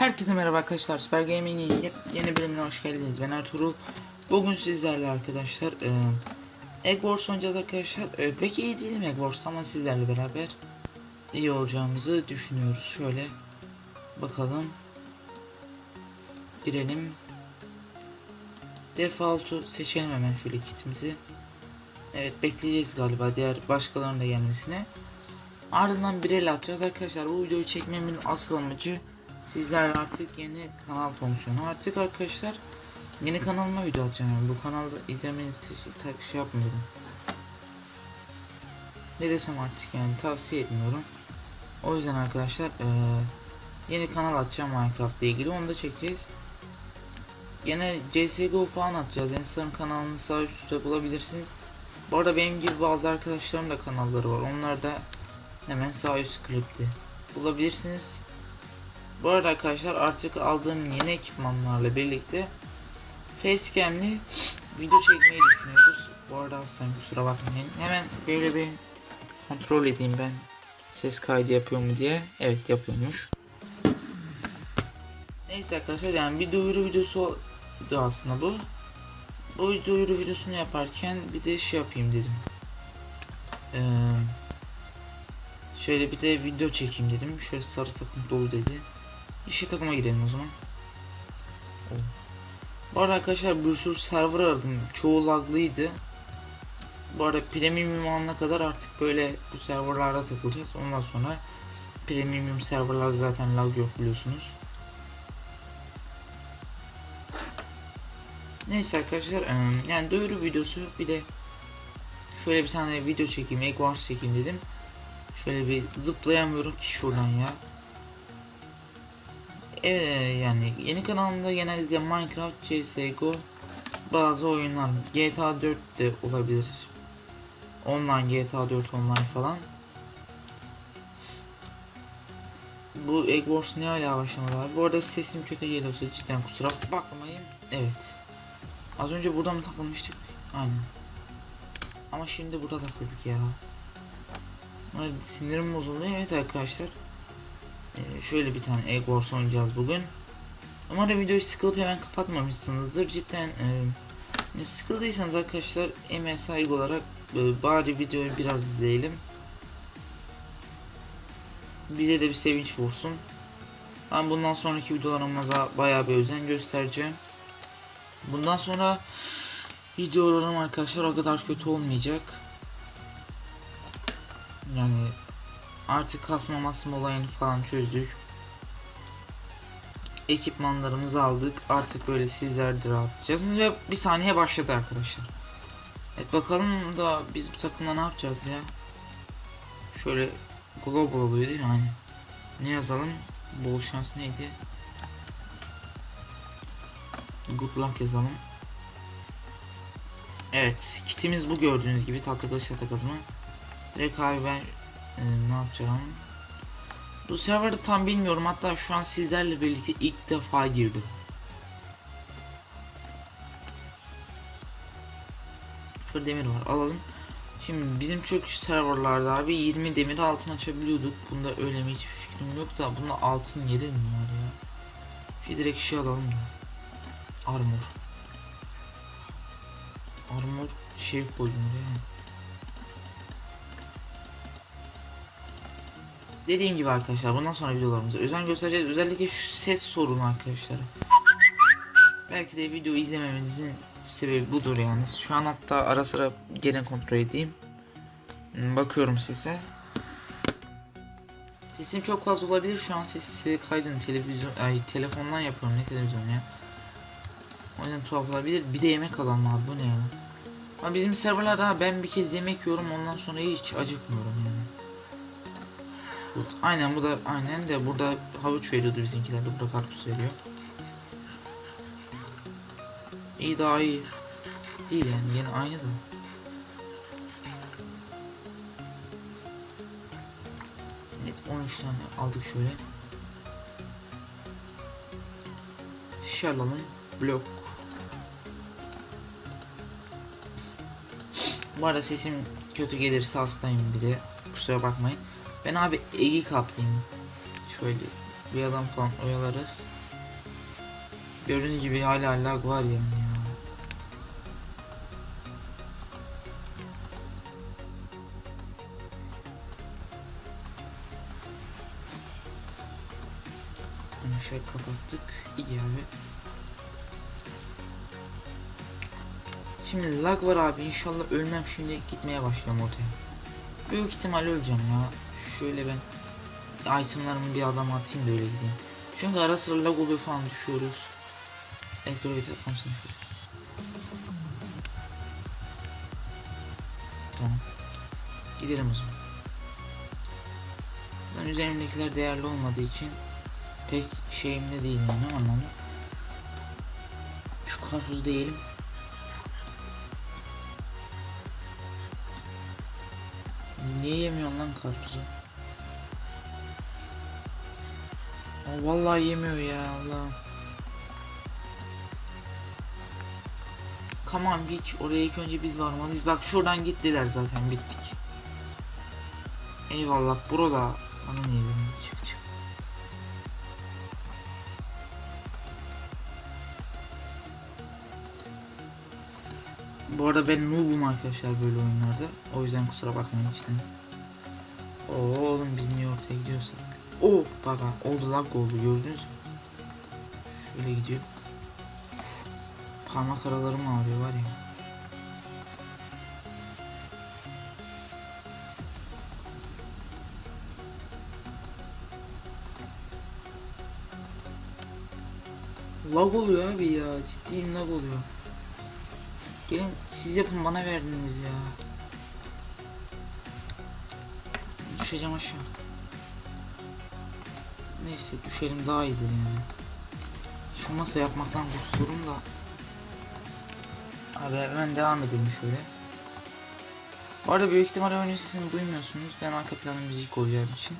Herkese merhaba arkadaşlar. Süper Gaming'in yep- yeni bölümüne hoş geldiniz. Ben Ertuğrul. Bugün sizlerle arkadaşlar e, Egg Wars oynayacağız arkadaşlar. E, pek iyi değilim Egg Wars'ta ama sizlerle beraber iyi olacağımızı düşünüyoruz. Şöyle bakalım. Girelim. Default'u seçelim hemen şöyle kitimizi. Evet bekleyeceğiz galiba diğer başkalarının da gelmesine. Ardından bir el atacağız arkadaşlar. Bu videoyu çekmemin asıl amacı sizler artık yeni kanal fonksiyonu. Artık arkadaşlar yeni kanalıma video atacağım. Yani bu kanalda izlemenizi tak şey yapmıyorum. Ne desem artık yani tavsiye etmiyorum. O yüzden arkadaşlar eee, yeni kanal atacağım Minecraft ile ilgili onu da çekeceğiz. Gene CSGO falan atacağız. Ensar'ın kanalını sağ üstte bulabilirsiniz. Bu arada benim gibi bazı arkadaşlarım da kanalları var. Onlar da hemen sağ üst klipte bulabilirsiniz. Bu arada arkadaşlar artık aldığım yeni ekipmanlarla birlikte facecam'li video çekmeyi düşünüyoruz. Bu arada hastayım kusura bakmayın. Hemen böyle bir kontrol edeyim ben ses kaydı yapıyor mu diye. Evet yapıyormuş. Neyse arkadaşlar yani bir duyuru videosu da aslında bu. Bu duyuru videosunu yaparken bir de şey yapayım dedim. Eee Şöyle bir de video çekeyim dedim. Şöyle sarı takım dolu dedi. İşe takıma girelim o zaman. Oh. Bu arada arkadaşlar bir sürü server aradım. Çoğu laglıydı. Bu arada premium alana kadar artık böyle bu serverlarda takılacağız. Ondan sonra premium serverlar zaten lag yok biliyorsunuz. Neyse arkadaşlar yani duyuru videosu bir de şöyle bir tane video çekeyim, Egg Wars çekeyim dedim. Şöyle bir zıplayamıyorum ki şuradan ya. Evet yani yeni kanalımda genellikle Minecraft, CSGO, bazı oyunlar, GTA 4 de olabilir. Online GTA 4 online falan. Bu Egg Wars ne hala başlamadı. Bu arada sesim kötü geliyorsa cidden kusura bakmayın. Evet. Az önce burada mı takılmıştık? Aynen. Ama şimdi burada takıldık ya. Ay, sinirim bozuldu. Evet arkadaşlar. Ee, şöyle bir tane Wars oynayacağız bugün. Umarım videoyu sıkılıp hemen kapatmamışsınızdır. Cidden e, sıkıldıysanız arkadaşlar emeğe saygı olarak e, bari videoyu biraz izleyelim. Bize de bir sevinç vursun. Ben bundan sonraki videolarımıza bayağı bir özen göstereceğim. Bundan sonra videolarım arkadaşlar o kadar kötü olmayacak. Yani artık kasma masma olayını falan çözdük. Ekipmanlarımızı aldık. Artık böyle sizler de rahatlayacağız. Ve bir saniye başladı arkadaşlar. Evet bakalım da biz bu takımda ne yapacağız ya? Şöyle global oluyor değil mi hani? Ne yazalım? Bol şans neydi? Good luck yazalım. Evet, kitimiz bu gördüğünüz gibi tahta kılıç tahta kazma. Direkt abi ben e, ne yapacağım? Bu serverda tam bilmiyorum. Hatta şu an sizlerle birlikte ilk defa girdim. Şurada demir var. Alalım. Şimdi bizim Türk serverlarda abi 20 demir altın açabiliyorduk. Bunda öyle mi hiçbir fikrim yok da bunda altın yeri mi var ya? Şey direkt şey alalım da. Armor. Armor şey koydum oraya. Dediğim gibi arkadaşlar bundan sonra videolarımıza özen göstereceğiz. Özellikle şu ses sorunu arkadaşlar. Belki de video izlememenizin sebebi budur yani. Şu an hatta ara sıra gene kontrol edeyim. Hmm, Bakıyorum sese. Sesim çok fazla olabilir. Şu an sesi kaydını televizyon ay telefondan yapıyorum ne televizyon ya. O yüzden tuhaf olabilir. Bir de yemek alalım abi bu ne ya. Ama bizim serverlarda ben bir kez yemek yiyorum ondan sonra hiç acıkmıyorum yani. Aynen bu da aynen de burada havuç veriyordu bizimkiler de burada karpuz veriyor. İyi daha iyi. Değil yani yine aynı da. Evet 13 tane aldık şöyle. Alalım. Blok. Bu arada sesim kötü gelirse hastayım bir de. Kusura bakmayın. Ben abi Egi kaplayayım. Şöyle bir adam falan oyalarız. Gördüğünüz gibi hala lag var yani ya. Hani şöyle kapattık. İyi abi. Şimdi lag var abi. İnşallah ölmem şimdi gitmeye başlayacağım ortaya. Büyük ihtimal öleceğim ya. Şöyle ben itemlarımı bir adama atayım da öyle gideyim. Çünkü ara sıra lag oluyor falan düşüyoruz. Evet dur bir telefon seni şöyle. Tamam. Gidelim o zaman. Ben üzerimdekiler değerli olmadığı için pek şeyimde değil yani anlamda. Şu karpuzu da yiyelim. Niye yemiyorsun lan karpuzu? Aa, vallahi yemiyor ya Allah. On geç oraya ilk önce biz varmalıyız. Bak şuradan gittiler zaten bittik. Eyvallah burada. Bana niye Bu arada ben noob'um arkadaşlar böyle oyunlarda. O yüzden kusura bakmayın içten. Oo oğlum biz niye ortaya gidiyorsak. Oo baba oldu lag oldu gördünüz mü? Şöyle gidiyor. Parmak aralarım ağrıyor var ya. Lag oluyor abi ya. Ciddiyim lag oluyor. Gelin siz yapın bana verdiniz ya. Düşeceğim aşağı. Neyse düşelim daha iyidir yani. Şu masa yapmaktan kurtulurum da. Abi hemen devam edelim şöyle. Bu arada büyük ihtimalle oyunun sesini duymuyorsunuz. Ben arka plana müzik koyacağım için.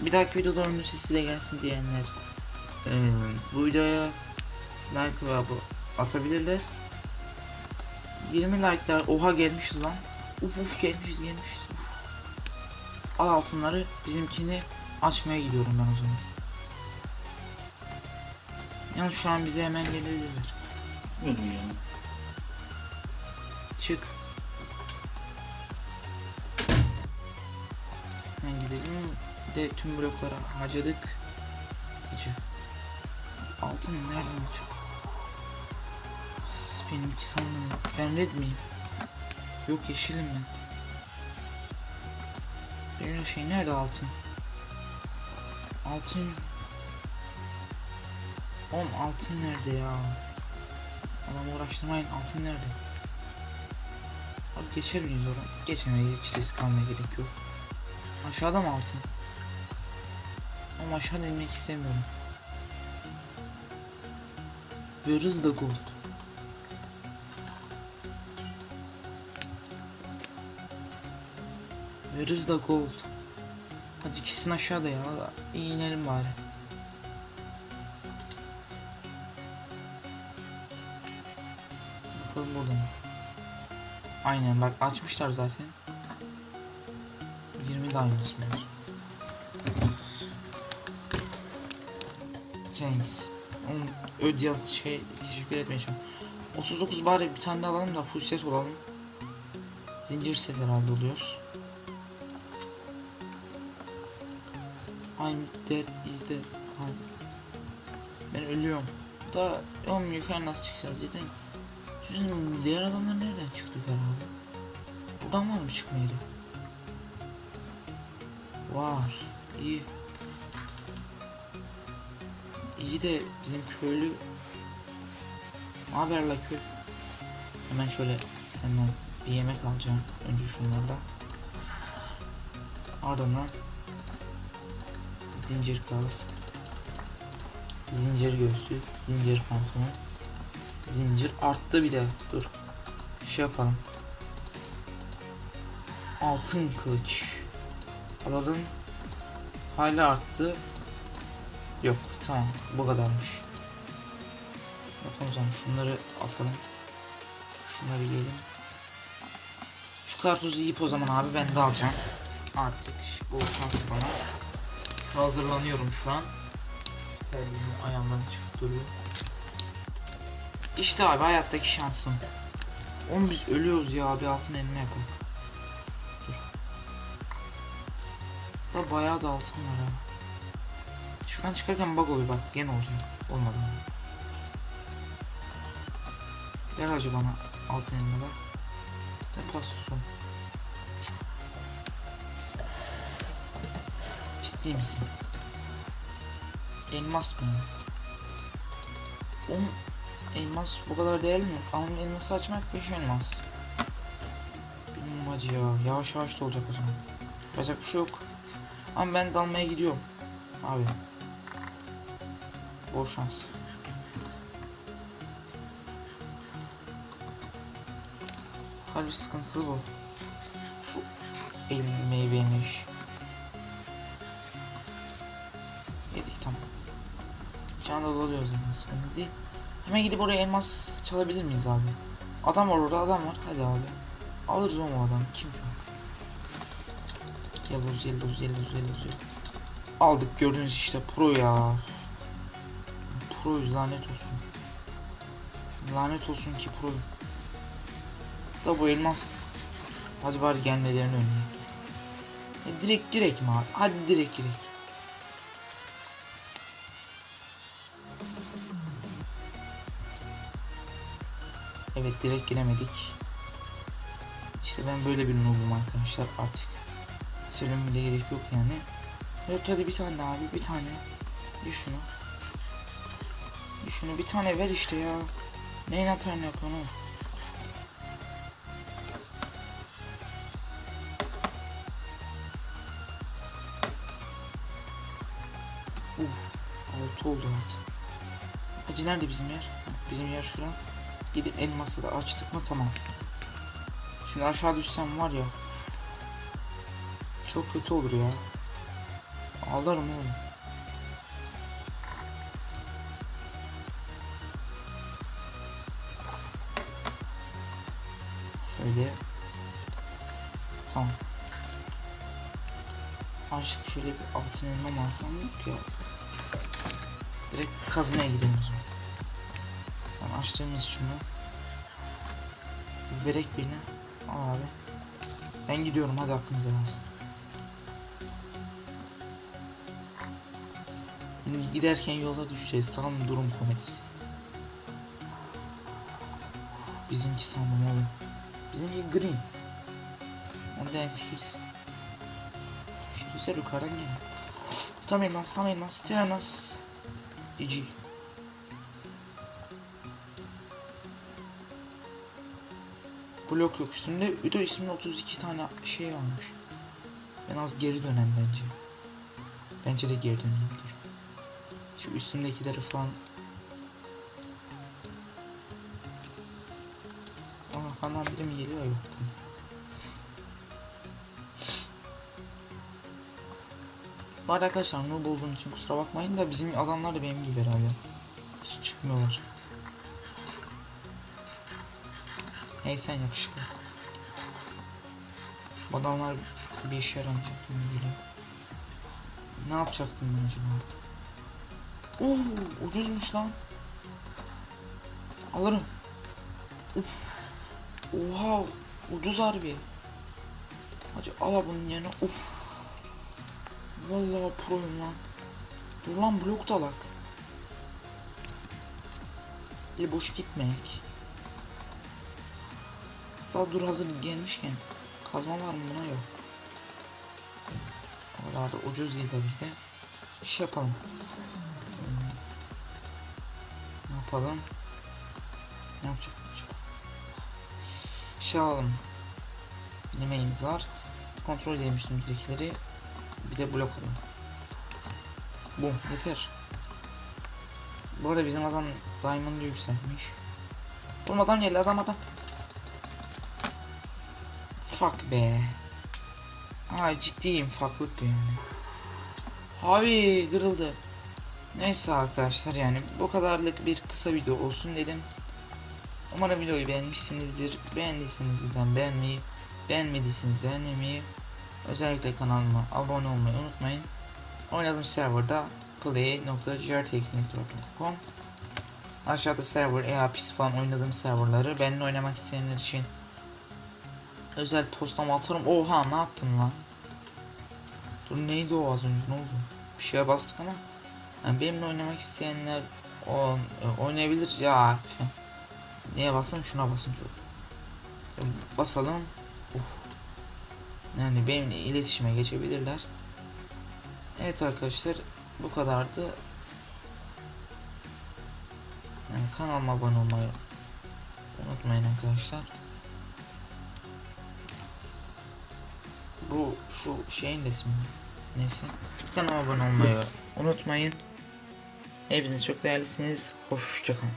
Bir dahaki videoda oyunun sesi de gelsin diyenler eee, bu videoya like ve abone atabilirler. 20 like'lar oha gelmişiz lan. Uf uf gelmişiz gelmişiz. Uf. Al altınları bizimkini açmaya gidiyorum ben o zaman. Yalnız şu an bize hemen gelebilirler. Buyurun yani. Çık. Hemen gidelim. De tüm bloklara harcadık. Gece. Altın nereden açıyor? Benimki sandım. Ben red miyim? Yok yeşilim ben. Benim şey nerede altın? Altın. Oğlum altın nerede ya? Adam uğraştırmayın altın nerede? Abi geçer miyiz oradan? Geçemeyiz hiç risk almaya gerek yok. Aşağıda mı altın? Ama aşağıda inmek istemiyorum. Where is the gold? Where is the gold? Hadi kesin aşağıda ya. İyi inelim bari. Bakalım burada mı? Aynen bak açmışlar zaten. 20 de aynısı mı olsun? Thanks. Oğlum öd yaz şey teşekkür etmeyeceğim. 39 bari bir tane alalım da full set olalım. Zincir set herhalde oluyoruz. I'm dead is dead. Ha. Ben ölüyorum. Da oğlum yukarı nasıl çıkacağız zaten? Şimdi diğer adamlar nereden çıktı herhalde? Buradan var mı çıkma yeri? Var. İyi. İyi de bizim köylü haber la köy? Hemen şöyle senden bir yemek alacağım. Önce şunlarla. Ardından zincir kask, zincir göğsü, zincir pantolon, zincir arttı bir de. Dur. Şey yapalım. Altın kılıç. Alalım. Hala arttı. Yok tamam bu kadarmış. Bakalım o zaman şunları atalım. Şunları yiyelim. Şu karpuzu yiyip o zaman abi ben de alacağım. Artık bol şans bana. Hazırlanıyorum şu an. Terliğimi ayağımdan çıkıp duruyor. İşte abi hayattaki şansım. Oğlum biz ölüyoruz ya abi altın elime yapalım. Dur. Da bayağı da altın var ha. Şuradan çıkarken bug oluyor bak gene olacak. Olmadı. Ver hacı bana altın elime de. Ne Ciddi misin? Elmas mı? Oğlum elmas bu kadar değerli mi? Ama elması açmak 5 elmas. Bilmiyorum hacı ya. Yavaş yavaş da olacak o zaman. Yapacak bir şey yok. Ama ben dalmaya gidiyorum. Abi. Bol şans. Harbi sıkıntılı bu. Şu elim meyveymiş. Can alıyoruz yani sıkıntı değil. Hemen gidip oraya elmas çalabilir miyiz abi? Adam var orada adam var. Hadi abi. Alırız o mu adam? Kim ki o? Yellow yellow yellow yellow Aldık gördünüz işte pro ya. Proyuz lanet olsun. Lanet olsun ki pro. Da bu elmas. Hadi bari gelmelerini önleyeyim. E, direkt direkt mi abi? Hadi direkt direkt. Evet direkt giremedik. İşte ben böyle bir noobum arkadaşlar artık. Söyleme bile gerek yok yani. Evet hadi bir tane abi bir tane. Bir şunu. Bir şunu bir tane ver işte ya. Neyin atarını yapıyorsun oğlum? Uf, altı oldu altı. Hacı nerede bizim yer? Bizim yer şura. Gidip elması da açtık mı tamam. Şimdi aşağı düşsem var ya. Çok kötü olur ya. Ağlarım oğlum. Şöyle. Tamam. Aşık şöyle bir altın elma alsam yok ya. Direkt kazmaya gidelim o zaman. Açtığımız şunu. Verek birini. Al abi. Ben gidiyorum hadi aklınıza. Şimdi giderken yolda düşeceğiz tamam mı? Durum komedisi. Bizimki sandım oğlum. Bizimki green. Onda en fikiriz. Güzel yukarıdan gel. Tam elmas, tam elmas, tam elmas. GG. Blok yok üstünde. Bir de üstünde 32 tane şey varmış. En az geri dönem bence. Bence de geri döneyim dur. Şu üstündekileri falan. Aa kandan biri mi geliyor yok. Bu arkadaşlar noob olduğum için kusura bakmayın da bizim adamlar da benim gibi herhalde. Hiç çıkmıyorlar. Hey sen yakışıklı. Bu adamlar bir işe yaramayacak gibi geliyor. Ne yapacaktım ben acaba? Oo, ucuzmuş lan. Alırım. Uf. Oha, ucuz harbi. Hacı al bunun yerine. Uf. Vallahi proyum lan. Dur lan blok dalak. El boş gitmek. Daha dur hazır gelmişken. Kazma var mı buna yok. Oralarda ucuz değil tabii de. Şey yapalım. Hmm. Ne yapalım? Ne yapacak acaba? Şey alalım. Yemeğimiz var. Kontrol edelim üstümüzdekileri. Bir de blok alalım. Bu yeter. Bu arada bizim adam Diamond'ı yükseltmiş. Oğlum adam adam adam. Fuck be. Ay ciddiyim fucklık bu yani. Abi kırıldı. Neyse arkadaşlar yani bu kadarlık bir kısa video olsun dedim. Umarım videoyu beğenmişsinizdir. Beğendiyseniz lütfen beğenmeyi, beğenmediyseniz beğenmemeyi, özellikle kanalıma abone olmayı unutmayın. Oynadığım serverda play.grtxnetwork.com Aşağıda server, EAPIS falan oynadığım serverları benimle oynamak isteyenler için özel postam atarım. Oha ne yaptın lan? Dur neydi o az önce ne oldu? Bir şeye bastık ama yani benimle oynamak isteyenler o, e, oynayabilir ya. Neye basın? Şuna basın çok. Basalım. Uf. Yani benimle iletişime geçebilirler. Evet arkadaşlar bu kadardı. Yani kanalıma abone olmayı unutmayın arkadaşlar. Bu şu şeyin resmi. Neyse. Kanalıma abone olmayı unutmayın. Hepiniz çok değerlisiniz. Hoşçakalın.